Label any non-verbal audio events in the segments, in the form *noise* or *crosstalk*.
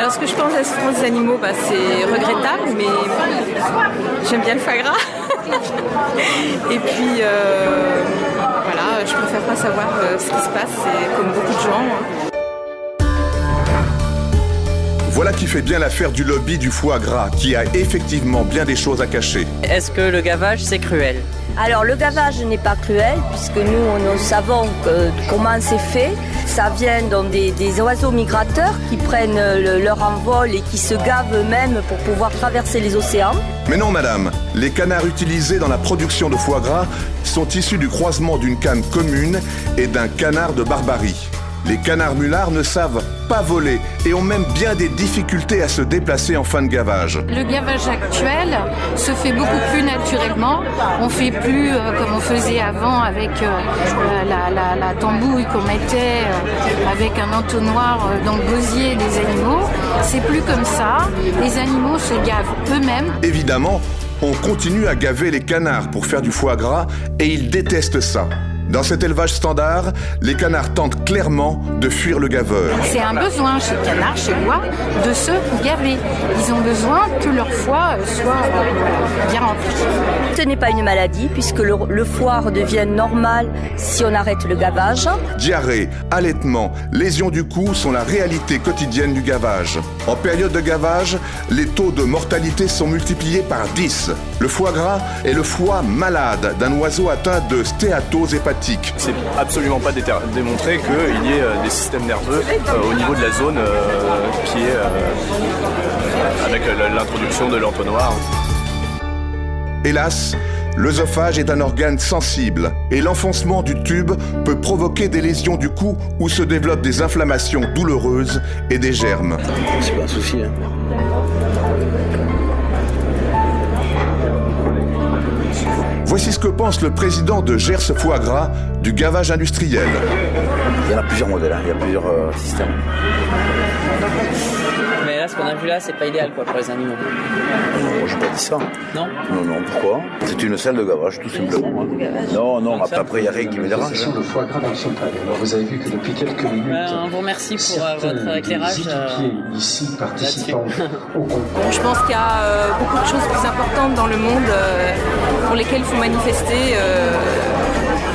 Alors ce que je pense de la souffrance des animaux, bah, c'est regrettable, mais j'aime bien le foie gras. *laughs* Et puis euh, voilà, je préfère pas savoir euh, ce qui se passe, c'est comme beaucoup de gens. hein. Voilà qui fait bien l'affaire du lobby du foie gras, qui a effectivement bien des choses à cacher. Est-ce que le gavage, c'est cruel? Alors le gavage n'est pas cruel puisque nous, nous savons que- comment c'est fait. Ça vient dans des, oiseaux migrateurs qui prennent le- leur envol et qui se gavent eux-mêmes pour pouvoir traverser les océans. Mais non, madame, les canards utilisés dans la production de foie gras sont issus du croisement d'une canne commune et d'un canard de barbarie. Les canards mulards ne savent pas voler et ont même bien des difficultés à se déplacer en fin de gavage. Le gavage actuel se fait beaucoup plus naturellement. On fait plus euh, comme on faisait avant avec euh, euh, la, la- la tambouille qu'on mettait euh, avec un entonnoir dans le gosier des animaux. C'est plus comme ça. Les animaux se gavent eux-mêmes. Évidemment, on continue à gaver les canards pour faire du foie gras et ils détestent ça. Dans cet élevage standard, les canards tentent clairement de fuir le gaveur. C'est un besoin chez le canard, chez moi, de se gaver. Ils ont besoin que leur foie soit euh, bien rempli. Ce n'est pas une maladie puisque le, le foie redevient normal si on arrête le gavage. Diarrhée, allaitement, lésions du cou sont la réalité quotidienne du gavage. En période de gavage, les taux de mortalité sont multipliés par 10. Le foie gras est le foie malade d'un oiseau atteint de stéatose hépatique. C'est absolument pas démontré qu'il y ait euh, des systèmes nerveux euh, au niveau de la zone euh, qui est euh, avec l'introduction de l'entonnoir. Hélas, l'œsophage est un organe sensible et l'enfoncement du tube peut provoquer des lésions du cou où se développent des inflammations douloureuses et des germes. C'est pas un souci. Hein. Que pense le président de Gers Foie Gras du gavage industriel? Il y en a plusieurs modèles, hein. il y a plusieurs euh, systèmes. Là, c'est pas idéal quoi pour les animaux. Moi, j'ai pas dit ça. Non Non, non, pourquoi? C'est une selle de gavage, tout simplement. hein. Non, non, après, après, il n'y a rien qui me dérange. Le foie gras dans. Alors vous avez vu que depuis quelques minutes, Ben, on vous remercie pour euh, certains votre éclairage. euh, ici participant au concours Je pense qu'il y a euh, beaucoup de choses plus importantes dans le monde euh, pour lesquelles il faut manifester. euh,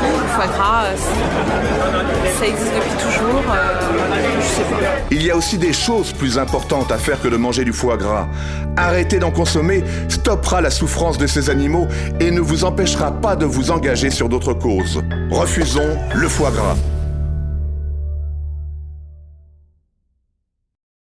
le foie gras, euh, ça existe depuis toujours. Il y a aussi des choses plus importantes à faire que de manger du foie gras. Arrêter d'en consommer stoppera la souffrance de ces animaux et ne vous empêchera pas de vous engager sur d'autres causes. Refusons le foie gras.